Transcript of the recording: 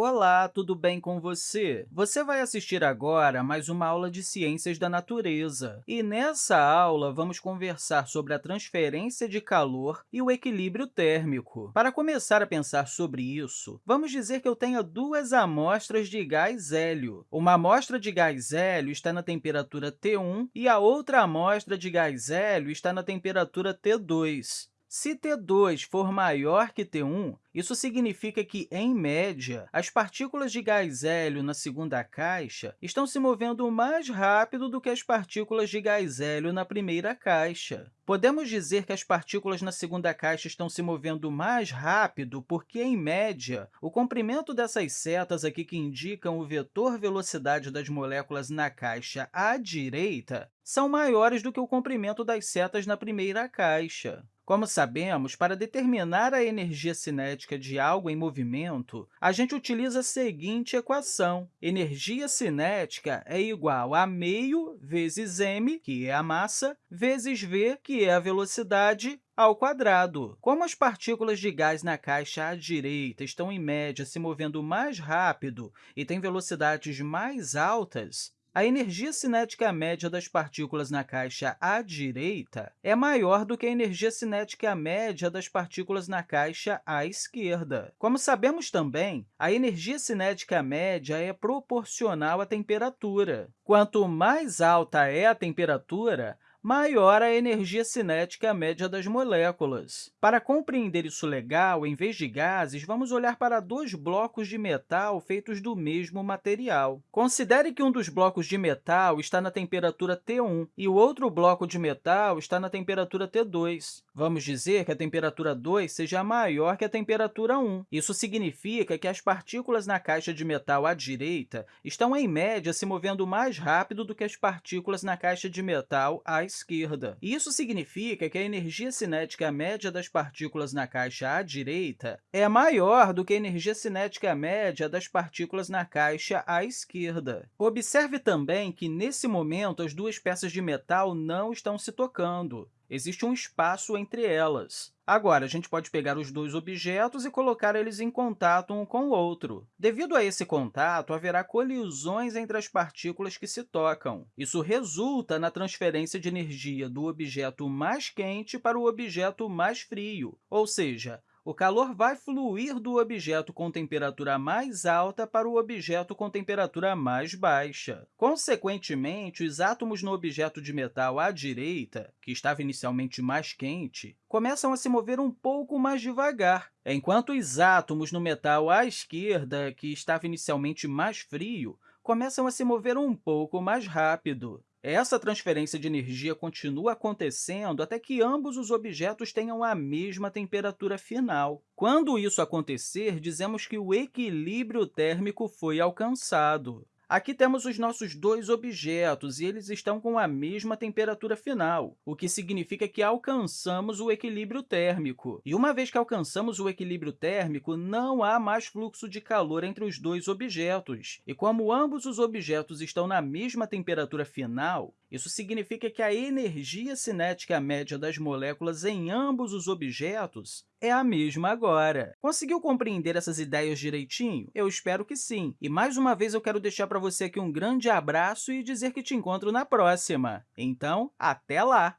Olá, tudo bem com você? Você vai assistir agora mais uma aula de Ciências da Natureza. E nessa aula, vamos conversar sobre a transferência de calor e o equilíbrio térmico. Para começar a pensar sobre isso, vamos dizer que eu tenho duas amostras de gás hélio. Uma amostra de gás hélio está na temperatura T1 e a outra amostra de gás hélio está na temperatura T2. Se T2 for maior que T1, isso significa que, em média, as partículas de gás hélio na segunda caixa estão se movendo mais rápido do que as partículas de gás hélio na primeira caixa. Podemos dizer que as partículas na segunda caixa estão se movendo mais rápido porque, em média, o comprimento dessas setas aqui que indicam o vetor velocidade das moléculas na caixa à direita são maiores do que o comprimento das setas na primeira caixa. Como sabemos, para determinar a energia cinética de algo em movimento, a gente utiliza a seguinte equação. Energia cinética é igual a meio vezes m, que é a massa, vezes v, que é a velocidade, ao quadrado. Como as partículas de gás na caixa à direita estão, em média, se movendo mais rápido e têm velocidades mais altas, a energia cinética média das partículas na caixa à direita é maior do que a energia cinética média das partículas na caixa à esquerda. Como sabemos também, a energia cinética média é proporcional à temperatura. Quanto mais alta é a temperatura, maior a energia cinética média das moléculas. Para compreender isso legal, em vez de gases, vamos olhar para dois blocos de metal feitos do mesmo material. Considere que um dos blocos de metal está na temperatura T1 e o outro bloco de metal está na temperatura T2. Vamos dizer que a temperatura 2 seja maior que a temperatura 1. Isso significa que as partículas na caixa de metal à direita estão, em média, se movendo mais rápido do que as partículas na caixa de metal à esquerda. Isso significa que a energia cinética média das partículas na caixa à direita é maior do que a energia cinética média das partículas na caixa à esquerda. Observe também que, nesse momento, as duas peças de metal não estão se tocando. Existe um espaço entre elas. Agora, a gente pode pegar os dois objetos e colocar eles em contato um com o outro. Devido a esse contato, haverá colisões entre as partículas que se tocam. Isso resulta na transferência de energia do objeto mais quente para o objeto mais frio, ou seja, o calor vai fluir do objeto com temperatura mais alta para o objeto com temperatura mais baixa. Consequentemente, os átomos no objeto de metal à direita, que estava inicialmente mais quente, começam a se mover um pouco mais devagar, enquanto os átomos no metal à esquerda, que estava inicialmente mais frio, começam a se mover um pouco mais rápido. Essa transferência de energia continua acontecendo até que ambos os objetos tenham a mesma temperatura final. Quando isso acontecer, dizemos que o equilíbrio térmico foi alcançado. Aqui temos os nossos dois objetos, e eles estão com a mesma temperatura final, o que significa que alcançamos o equilíbrio térmico. E uma vez que alcançamos o equilíbrio térmico, não há mais fluxo de calor entre os dois objetos. E como ambos os objetos estão na mesma temperatura final, isso significa que a energia cinética média das moléculas em ambos os objetos é a mesma agora. Conseguiu compreender essas ideias direitinho? Eu espero que sim. E, mais uma vez, eu quero deixar para você aqui um grande abraço e dizer que te encontro na próxima. Então, até lá!